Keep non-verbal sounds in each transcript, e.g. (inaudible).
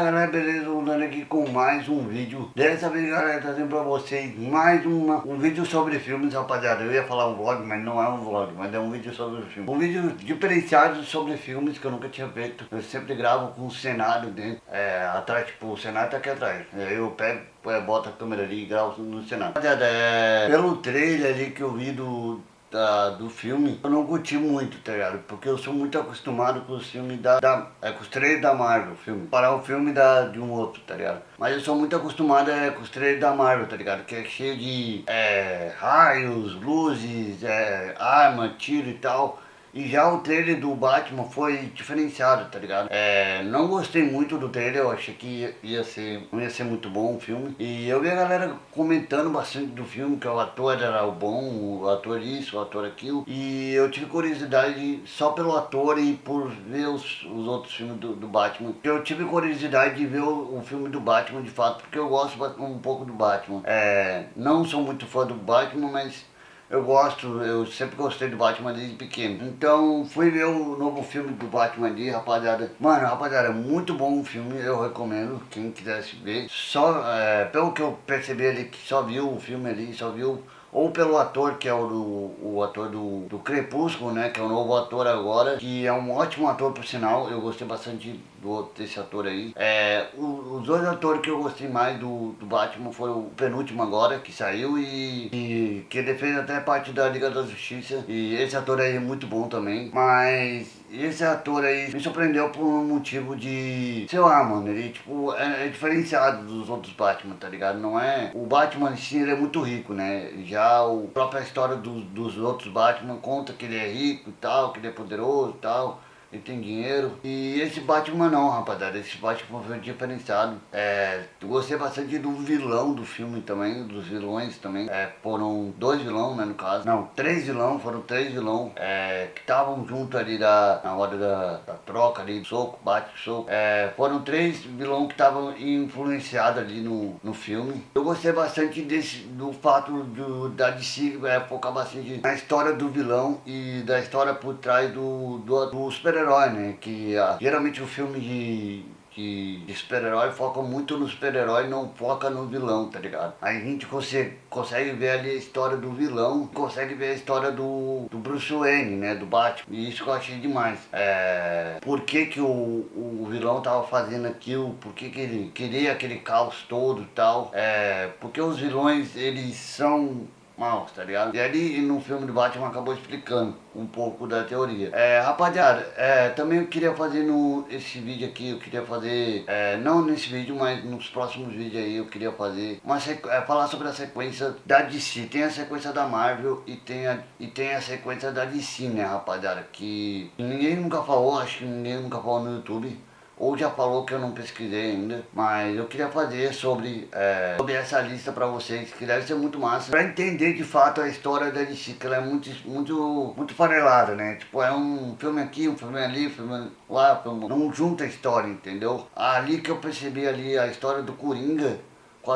Galera, beleza? Voltando aqui com mais um vídeo. Dessa vez, galera, trazendo pra vocês mais uma, um vídeo sobre filmes, rapaziada. Eu ia falar um vlog, mas não é um vlog, mas é um vídeo sobre filmes. Um vídeo diferenciado sobre filmes que eu nunca tinha feito. Eu sempre gravo com o cenário dentro é, Atrás, tipo, o cenário tá aqui atrás. Eu pego, é, boto a câmera ali e gravo no cenário. Rapaziada, é, pelo trailer ali que eu vi do da, do filme, eu não curti muito, tá ligado? Porque eu sou muito acostumado com os filmes da, da é, com os trailers da Marvel, filme. Parar o filme da, de um outro, tá ligado? Mas eu sou muito acostumado é, com os trailers da Marvel, tá ligado? Que é cheio de é, raios, luzes, é, arma, tiro e tal. E já o trailer do Batman foi diferenciado, tá ligado? É, não gostei muito do trailer, eu achei que ia ser, não ia ser muito bom o filme. E eu vi a galera comentando bastante do filme, que o ator era o bom, o ator isso, o ator aquilo. E eu tive curiosidade só pelo ator e por ver os, os outros filmes do, do Batman. Eu tive curiosidade de ver o, o, filme do Batman de fato, porque eu gosto um pouco do Batman. É, não sou muito fã do Batman, mas eu gosto, eu sempre gostei do Batman desde pequeno. Então fui ver o novo filme do Batman ali, rapaziada. Mano, rapaziada, muito bom o filme, eu recomendo, quem quisesse ver. Só, é, pelo que eu percebi ali, que só viu o filme ali, só viu ou pelo ator, que é o, do, o ator do, do Crepúsculo, né, que é o novo ator agora, que é um ótimo ator por sinal, eu gostei bastante do, desse ator aí. É, o, os dois atores que eu gostei mais do, do Batman foram o penúltimo agora, que saiu e, e que fez até parte da Liga da Justiça. E esse ator aí é muito bom também. Mas esse ator aí me surpreendeu por um motivo de... Sei lá, mano, ele tipo é, é diferenciado dos outros Batman, tá ligado? Não é... O Batman em si ele é muito rico, né? Já a própria história do, dos outros Batman conta que ele é rico e tal, que ele é poderoso e tal ele tem dinheiro. E esse Batman não, rapaziada, esse Batman foi diferenciado. É, gostei bastante do vilão do filme também, dos vilões também. É, foram dois vilões, né, no caso. Não, três vilões, foram três vilões é, que estavam junto ali da, na hora da, da troca ali, soco, bate, soco. É, foram três vilões que estavam influenciados ali no, no filme. Eu gostei bastante desse, do fato do, da DC é, focar bastante na história do vilão e da história por trás do, do, do super super-herói, né? Que ah, geralmente o filme de, de, super-herói foca muito no super-herói não foca no vilão, tá ligado? Aí a gente consegue, consegue ver ali a história do vilão, consegue ver a história do, do Bruce Wayne, né? Do Batman. E isso que eu achei demais. É, por que, que o, o vilão tava fazendo aquilo? Por que, que ele queria aquele caos todo e tal? É, porque os vilões, eles são maus, tá ligado? E ali no filme do Batman acabou explicando um pouco da teoria. É, rapaziada, é, também eu queria fazer no esse vídeo aqui, eu queria fazer, é, não nesse vídeo, mas nos próximos vídeos aí eu queria fazer, uma é, falar sobre a sequência da DC. Tem a sequência da Marvel e tem a, e tem a sequência da DC, né, rapaziada? Que ninguém nunca falou, acho que ninguém nunca falou no YouTube ou já falou que eu não pesquisei ainda, mas eu queria fazer sobre, é, sobre essa lista pra vocês, que deve ser muito massa, pra entender de fato a história da DC, que ela é muito, muito, muito farelada, né? Tipo, é um filme aqui, um filme ali, um filme lá, um filme... não junta a história, entendeu? Ali que eu percebi ali a história do Coringa,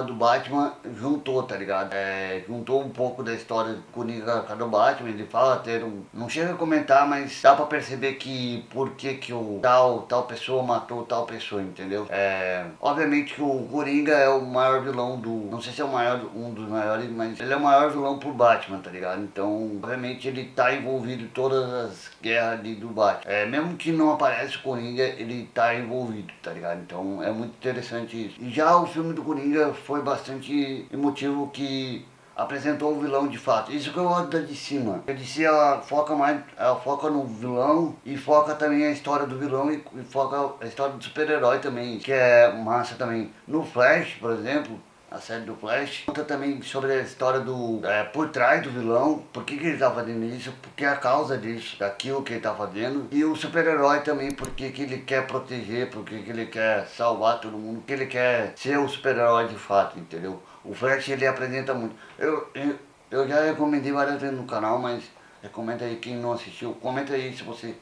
do Batman juntou, tá ligado? É, juntou um pouco da história do Coringa com a do Batman, ele fala ter um... Não chega a comentar, mas dá pra perceber que por que que o tal, tal pessoa matou tal pessoa, entendeu? É, obviamente que o Coringa é o maior vilão do... Não sei se é o maior, um dos maiores, mas ele é o maior vilão pro Batman, tá ligado? Então, obviamente ele tá envolvido em todas as guerras ali do Batman. É, mesmo que não aparece o Coringa, ele tá envolvido, tá ligado? Então é muito interessante isso. E já o filme do Coringa foi bastante emotivo que apresentou o vilão de fato. Isso que eu gosto da DC, mano. A DC ela foca mais, ela foca no vilão e foca também a história do vilão e, e foca a história do super-herói também, que é massa também. No Flash, por exemplo, a série do Flash. Conta também sobre a história do... É, por trás do vilão, por que, que ele tá fazendo isso, porque é a causa disso, daquilo que ele tá fazendo. E o super-herói também, porque que ele quer proteger, porque que ele quer salvar todo mundo, porque ele quer ser o super-herói de fato, entendeu? O Flash ele apresenta muito. Eu, eu, eu já recomendei várias vezes no canal, mas recomenda aí quem não assistiu, comenta aí se você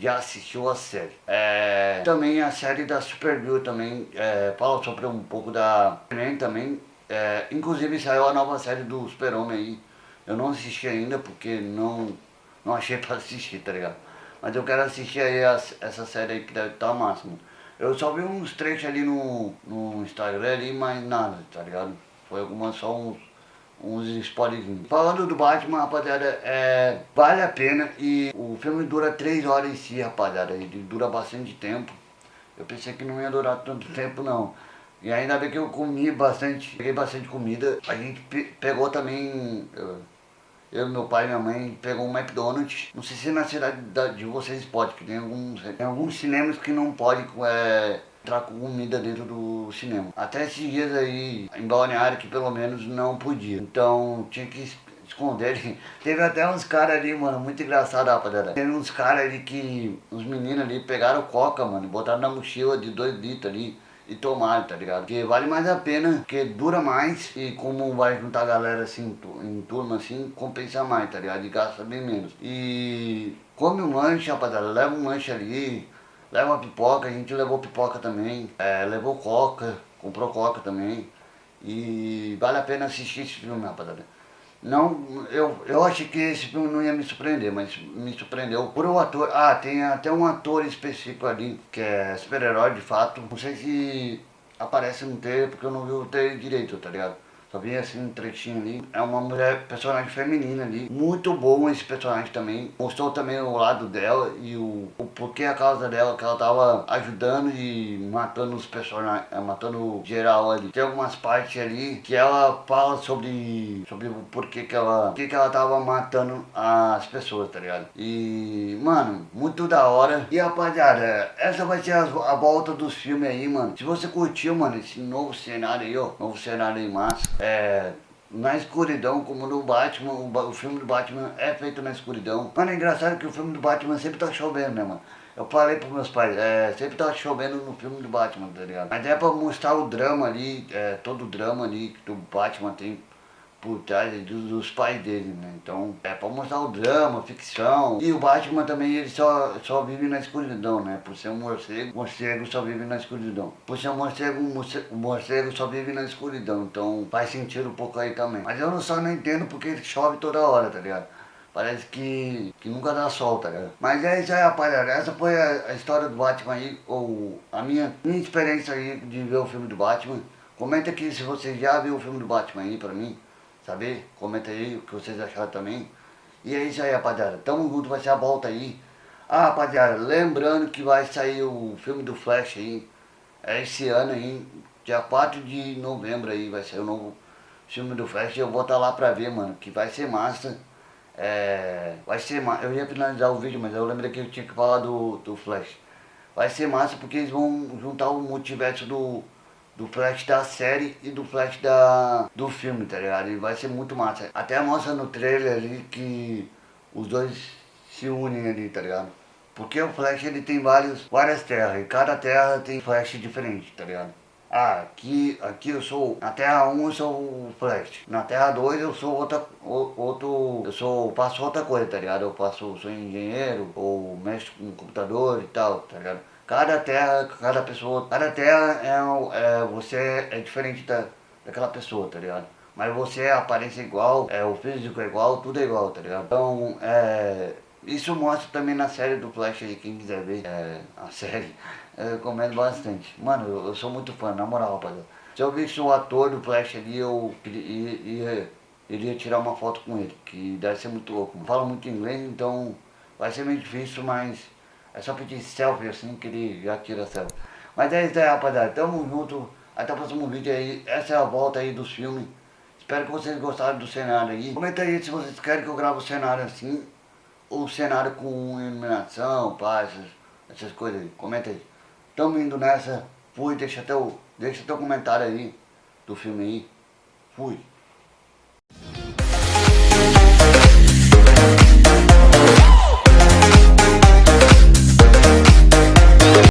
já assistiu a série. É, também a série da Supergirl também é, fala sobre um pouco da Superman também. É, inclusive saiu a nova série do Super-Homem aí. Eu não assisti ainda porque não, não achei (laughs) pra assistir, tá ligado? Mas eu quero assistir aí a, essa série aí que deve estar tá máximo. Eu só vi uns trechos ali no, no Instagram ali, mas nada, tá ligado? Foi algumas só uns, uns spoilerzinhos. Falando do Batman, rapaziada, é, vale a pena e o filme dura 3 horas em si, rapaziada. Ele dura bastante tempo. Eu pensei que não ia durar tanto tempo não. E ainda bem que eu comi bastante, peguei bastante comida. A gente pe pegou também, eu, eu, meu pai e minha mãe, pegou um McDonald's. Não sei se na cidade de vocês pode, que tem alguns, tem alguns cinemas que não pode é, entrar com comida dentro do cinema. Até esses dias aí, em Balneário, que pelo menos não podia. Então tinha que esconder. (laughs) Teve até uns caras ali, mano, muito engraçado, rapaziada. Teve uns caras ali que, uns meninos ali, pegaram coca, mano, botaram na mochila de 2 litros ali e tomar, tá ligado? Porque vale mais a pena, porque dura mais e como vai juntar a galera assim, em turma assim, compensa mais, tá ligado? E gasta bem menos. E come um lanche, rapaziada, leva um lanche ali, leva pipoca, a gente levou pipoca também, é, levou coca, comprou coca também. E vale a pena assistir esse filme, rapaziada. Não, eu, eu achei que esse filme não ia me surpreender, mas me surpreendeu por o ator. Ah, tem até um ator específico ali, que é super-herói de fato. Não sei se aparece no trailer, porque eu não vi o trailer direito, tá ligado? Só vi assim um trechinho ali. É uma mulher, personagem feminina ali. Muito bom esse personagem também. Mostrou também o lado dela e o, o porquê a causa dela, que ela tava ajudando e matando os personagens, é, matando geral ali. Tem algumas partes ali que ela fala sobre, sobre o porquê que ela, porquê que ela tava matando as pessoas, tá ligado? E, mano, muito da hora. E rapaziada, essa vai ser a, a volta dos filmes aí, mano. Se você curtiu, mano, esse novo cenário aí, ó, novo cenário aí massa é, na escuridão, como no Batman, o, o, filme do Batman é feito na escuridão. Mano, é engraçado que o filme do Batman sempre tá chovendo, né, mano? Eu falei pros meus pais, é, sempre tá chovendo no filme do Batman, tá ligado? Mas é pra mostrar o drama ali, é, todo o drama ali que o Batman tem por trás dos, dos, pais dele, né? Então, é pra mostrar o drama, ficção. E o Batman também, ele só, só vive na escuridão, né? Por ser um morcego, morcego só vive na escuridão. Por ser um morcego, morcego, morcego só vive na escuridão. Então, faz sentido um pouco aí também. Mas eu só não entendo porque chove toda hora, tá ligado? Parece que, que nunca dá sol, tá ligado? Mas é isso aí, rapaziada. Essa foi a, a história do Batman aí, ou a minha, minha experiência aí de ver o filme do Batman. Comenta aqui se você já viu o filme do Batman aí pra mim saber? Comenta aí o que vocês acharam também. E é isso aí, rapaziada. Tamo junto, vai ser a volta aí. Ah, rapaziada, lembrando que vai sair o filme do Flash aí. É esse ano aí, dia 4 de novembro aí, vai sair o novo filme do Flash. Eu vou estar tá lá pra ver, mano, que vai ser massa. É, vai ser massa. Eu ia finalizar o vídeo, mas eu lembrei que eu tinha que falar do, do Flash. Vai ser massa porque eles vão juntar o multiverso do do flash da série e do flash da, do filme, tá ligado? E vai ser muito massa. Até mostra no trailer ali que os dois se unem ali, tá ligado? Porque o Flash ele tem vários, várias terras e cada terra tem Flash diferente, tá ligado? Ah, aqui, aqui eu sou, na Terra 1 eu sou o Flash, na Terra 2 eu sou outra, outro, eu sou, faço outra coisa, tá ligado? Eu faço, sou engenheiro, ou mexo com computador e tal, tá ligado? Cada terra, cada pessoa, cada terra é, é você é diferente da, daquela pessoa, tá ligado? Mas você, a aparência é igual, é, o físico é igual, tudo é igual, tá ligado? Então, é, isso mostra também na série do Flash aí, quem quiser ver é, a (laughs) série, eu recomendo bastante. Mano, eu, eu, sou muito fã, na moral, rapaziada. Se eu visse o ator do Flash ali, eu iria, iria tirar uma foto com ele, que deve ser muito louco. Não falo muito inglês, então vai ser meio difícil, mas é só pedir selfie assim que ele já tira selfie. Mas é isso aí, rapaziada. Tamo junto. Até o próximo vídeo aí. Essa é a volta aí dos filmes. Espero que vocês gostaram do cenário aí. Comenta aí se vocês querem que eu grave o cenário assim. Ou cenário com iluminação, paz, essas, essas coisas aí. Comenta aí. Tamo indo nessa. Fui, deixa o, deixa teu comentário aí do filme aí. Fui.